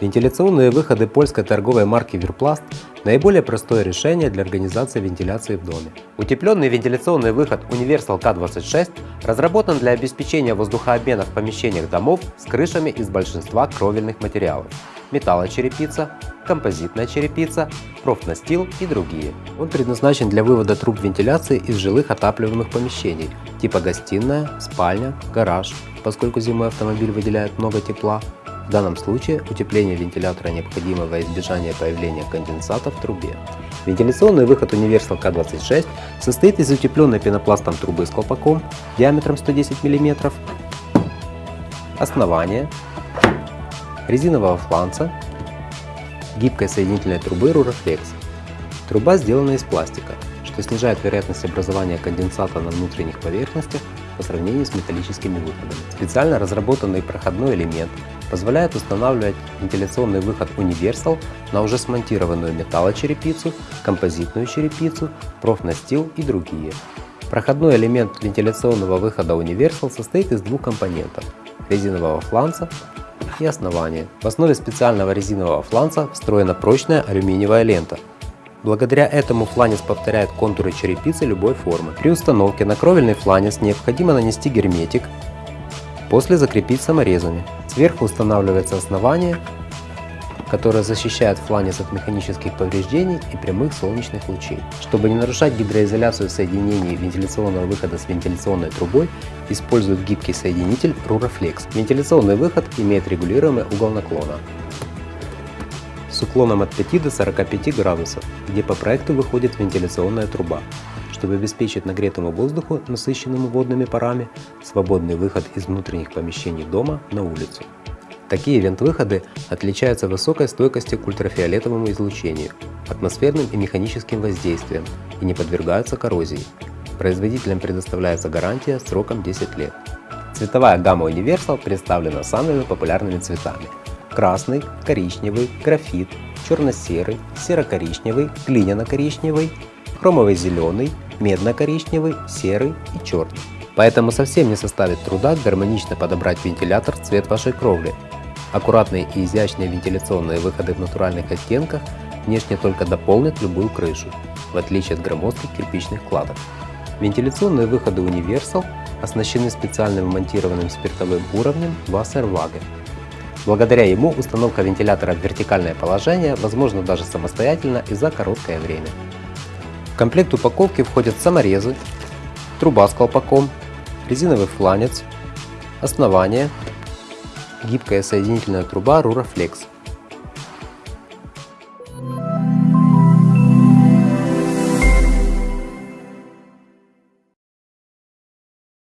Вентиляционные выходы польской торговой марки Вирпласт – наиболее простое решение для организации вентиляции в доме. Утепленный вентиляционный выход Universal K26 разработан для обеспечения воздухообмена в помещениях домов с крышами из большинства кровельных материалов – металлочерепица, композитная черепица, профнастил и другие. Он предназначен для вывода труб вентиляции из жилых отапливаемых помещений типа гостиная, спальня, гараж, поскольку зимой автомобиль выделяет много тепла, в данном случае утепление вентилятора необходимо во избежание появления конденсата в трубе. Вентиляционный выход Universal K26 состоит из утепленной пенопластом трубы с колпаком диаметром 110 мм, основания, резинового фланца, гибкой соединительной трубы Ruraflex. Труба сделана из пластика, что снижает вероятность образования конденсата на внутренних поверхностях по сравнению с металлическими выходами. Специально разработанный проходной элемент позволяет устанавливать вентиляционный выход Universal на уже смонтированную металлочерепицу, композитную черепицу, профнастил и другие. Проходной элемент вентиляционного выхода Universal состоит из двух компонентов – резинового фланца и основания. В основе специального резинового фланца встроена прочная алюминиевая лента. Благодаря этому фланец повторяет контуры черепицы любой формы. При установке на кровельный фланец необходимо нанести герметик, после закрепить саморезами. Сверху устанавливается основание, которое защищает фланец от механических повреждений и прямых солнечных лучей. Чтобы не нарушать гидроизоляцию соединений вентиляционного выхода с вентиляционной трубой, используют гибкий соединитель Ruraflex. Вентиляционный выход имеет регулируемый угол наклона с уклоном от 5 до 45 градусов, где по проекту выходит вентиляционная труба чтобы обеспечить нагретому воздуху, насыщенному водными парами, свободный выход из внутренних помещений дома на улицу. Такие вент-выходы отличаются высокой стойкостью к ультрафиолетовому излучению, атмосферным и механическим воздействиям и не подвергаются коррозии. Производителям предоставляется гарантия сроком 10 лет. Цветовая гамма Universal представлена самыми популярными цветами. Красный, коричневый, графит, черно-серый, серо-коричневый, глиняно-коричневый, хромовый зеленый, медно-коричневый, серый и черный. Поэтому совсем не составит труда гармонично подобрать вентилятор в цвет вашей кровли. Аккуратные и изящные вентиляционные выходы в натуральных оттенках внешне только дополнят любую крышу, в отличие от громоздких кирпичных кладок. Вентиляционные выходы Universal оснащены специальным монтированным спиртовым уровнем Wasserwaage. Благодаря ему установка вентилятора в вертикальное положение возможна даже самостоятельно и за короткое время комплект упаковки входят саморезы, труба с колпаком, резиновый фланец, основание, гибкая соединительная труба Ruraflex.